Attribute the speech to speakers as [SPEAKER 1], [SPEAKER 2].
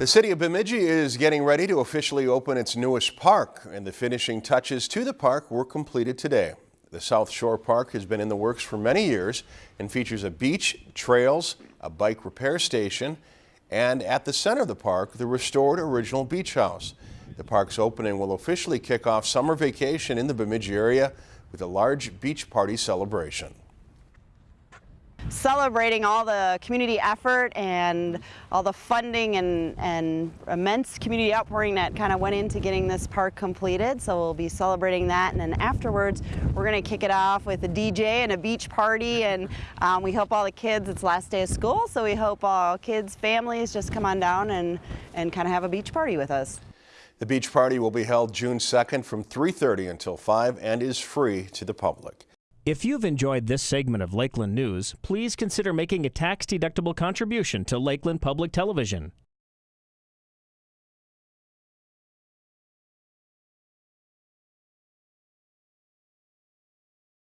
[SPEAKER 1] The city of Bemidji is getting ready to officially open its newest park, and the finishing touches to the park were completed today. The South Shore Park has been in the works for many years and features a beach, trails, a bike repair station, and at the center of the park, the restored original beach house. The park's opening will officially kick off summer vacation in the Bemidji area with a large beach party celebration
[SPEAKER 2] celebrating all the community effort and all the funding and, and immense community outpouring that kind of went into getting this park completed. So we'll be celebrating that and then afterwards we're going to kick it off with a DJ and a beach party and um, we hope all the kids, it's last day of school, so we hope all kids, families just come on down and, and kind of have a beach party with us.
[SPEAKER 1] The beach party will be held June 2nd from 3.30 until 5 and is free to the public.
[SPEAKER 3] If you've enjoyed this segment of Lakeland News, please consider making a tax-deductible contribution to Lakeland Public Television.